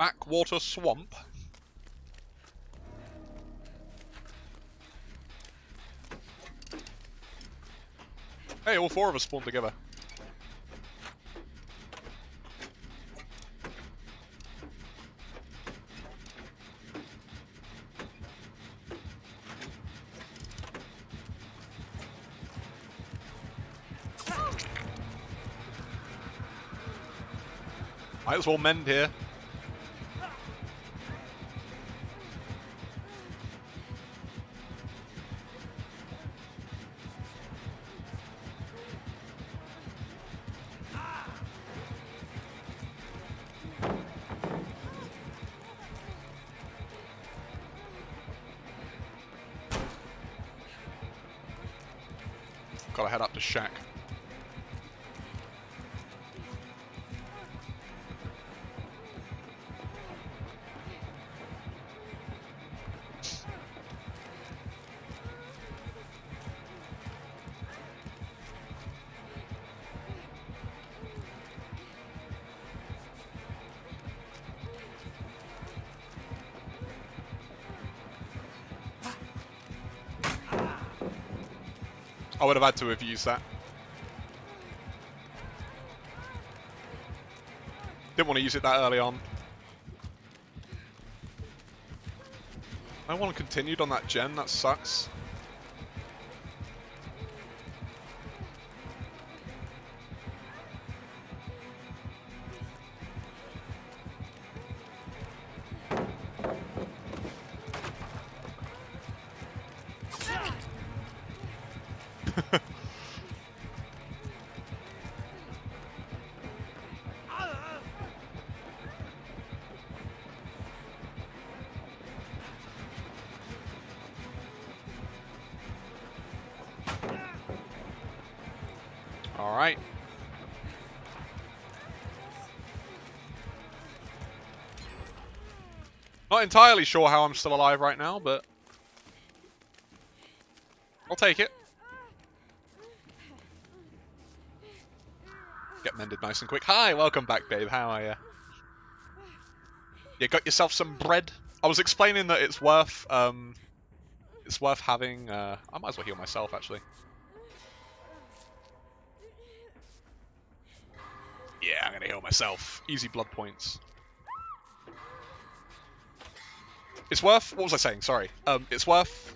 Backwater swamp. Hey, all four of us spawned together. Might as well mend here. Gotta head up to shack. I would have had to have used that. Didn't want to use it that early on. No one continued on that gen, that sucks. Alright. Not entirely sure how I'm still alive right now, but... I'll take it. Get mended nice and quick. Hi, welcome back, babe. How are you? You got yourself some bread? I was explaining that it's worth, um... It's worth having, uh... I might as well heal myself, actually. Myself. Easy blood points. It's worth. What was I saying? Sorry. Um, it's worth.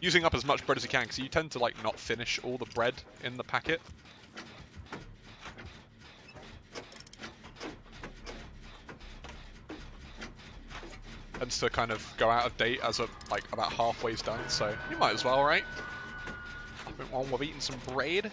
Using up as much bread as you can, because you tend to like not finish all the bread in the packet. Tends to kind of go out of date as of like about halfway's done, so you might as well, right? Nothing wrong with eating some bread.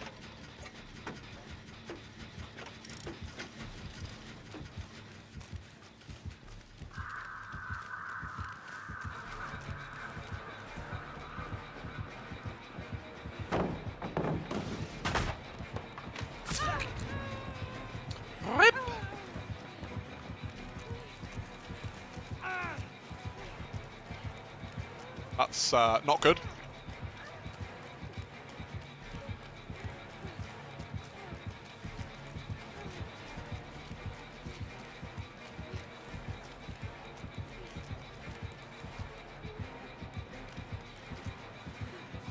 That's uh, not good.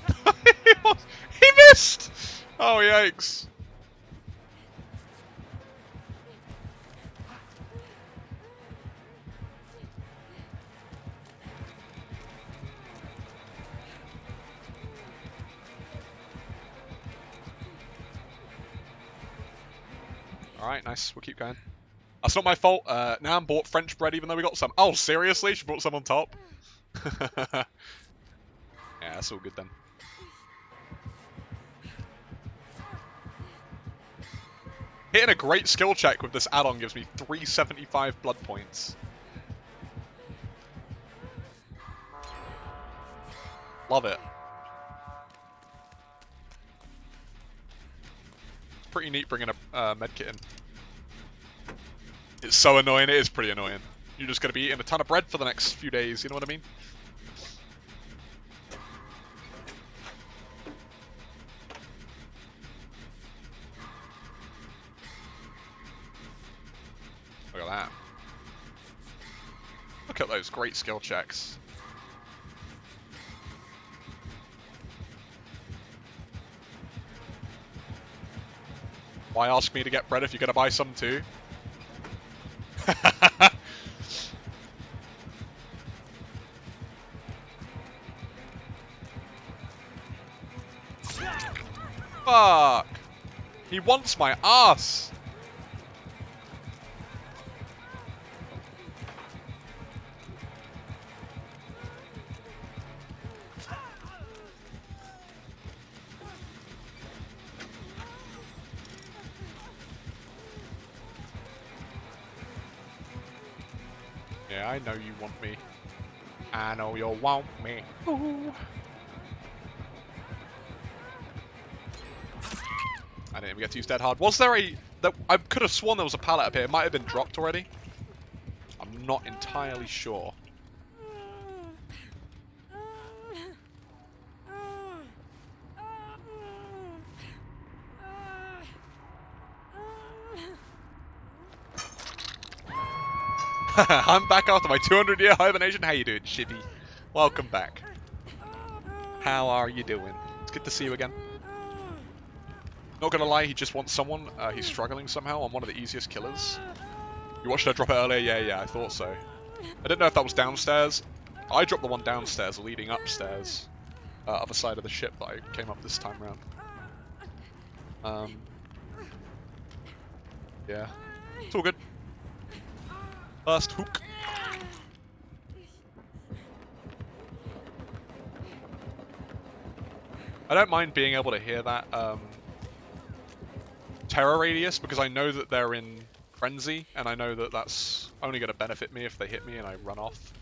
he missed! Oh, yikes. Alright, nice. We'll keep going. That's not my fault. Uh, Nam bought French bread even though we got some. Oh, seriously? She brought some on top? yeah, that's all good then. Hitting a great skill check with this add-on gives me 375 blood points. Love it. pretty neat bringing a uh, medkit in. It's so annoying. It is pretty annoying. You're just going to be eating a ton of bread for the next few days. You know what I mean? Look at that. Look at those great skill checks. Why ask me to get bread if you're going to buy some too? Fuck! He wants my ass! Yeah, I know you want me. I know you'll want me. Ooh. I didn't even get to use Dead Hard. Was there a... That, I could have sworn there was a pallet up here. It might have been dropped already. I'm not entirely sure. I'm back after my 200 year hibernation. How you doing, Shibby? Welcome back. How are you doing? It's good to see you again. Not gonna lie, he just wants someone. Uh, he's struggling somehow. I'm one of the easiest killers. You watched her drop it earlier? Yeah, yeah, I thought so. I didn't know if that was downstairs. I dropped the one downstairs leading upstairs. Uh, other side of the ship that I came up this time around. Um, yeah. It's all good. First hook. I don't mind being able to hear that um, terror radius because I know that they're in frenzy and I know that that's only going to benefit me if they hit me and I run off.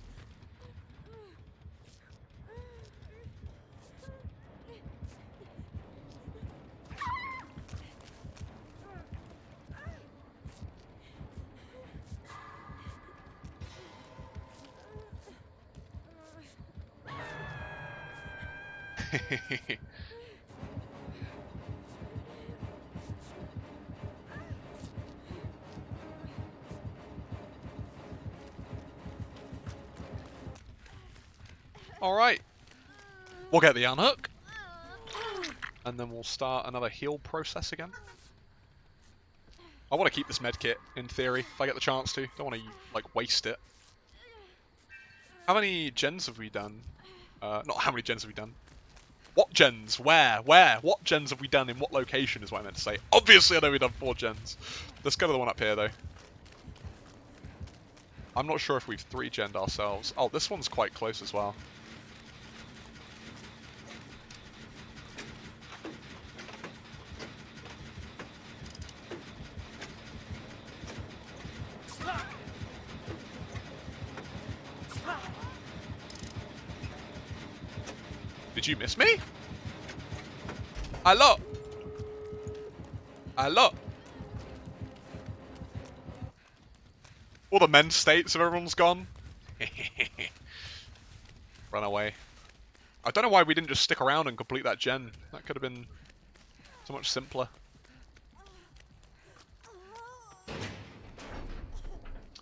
Alright. We'll get the unhook. And then we'll start another heal process again. I want to keep this medkit, in theory, if I get the chance to. Don't want to, like, waste it. How many gens have we done? Uh, not how many gens have we done. What gens? Where? Where? What gens have we done in what location is what I meant to say. Obviously I know we've done four gens. Let's go to the one up here, though. I'm not sure if we've three gened ourselves. Oh, this one's quite close as well. Did you miss me? Hello? Hello? All the men's states of everyone's gone. Run away. I don't know why we didn't just stick around and complete that gen. That could have been so much simpler.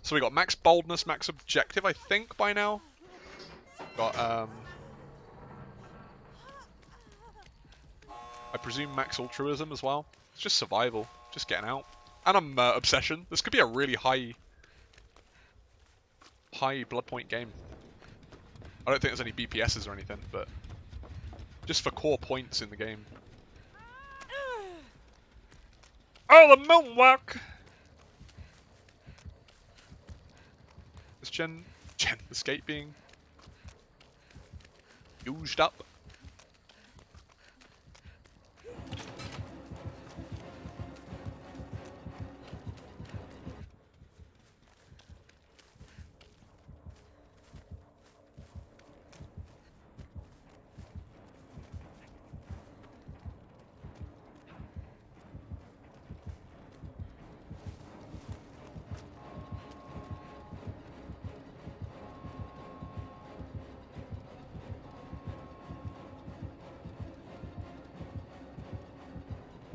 So we got max boldness, max objective, I think, by now. Got, um... I presume max altruism as well. It's just survival, just getting out. And I'm uh, obsession. This could be a really high, high blood point game. I don't think there's any BPSs or anything, but just for core points in the game. Oh, the moonwalk! Is Jen, Jen, the being used up?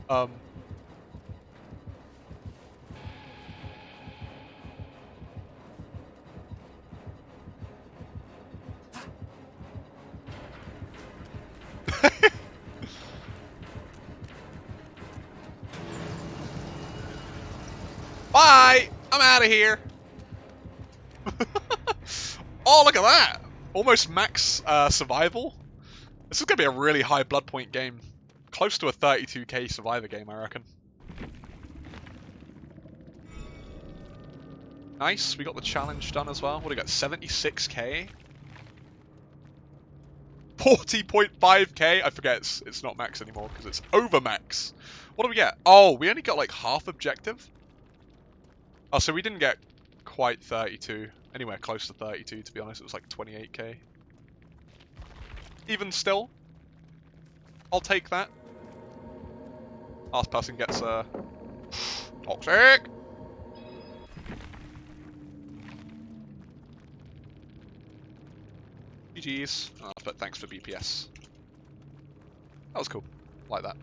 Um, Bye! I'm out of here. oh, look at that! Almost max uh, survival. This is going to be a really high blood point game. Close to a 32k survivor game, I reckon. Nice, we got the challenge done as well. What do we got? 76k? 40.5k? I forget it's, it's not max anymore because it's over max. What do we get? Oh, we only got like half objective? Oh, so we didn't get quite 32. Anywhere close to 32, to be honest. It was like 28k. Even still, I'll take that. Last person gets uh, toxic. GG's. Oh, but thanks for BPS. That was cool. Like that.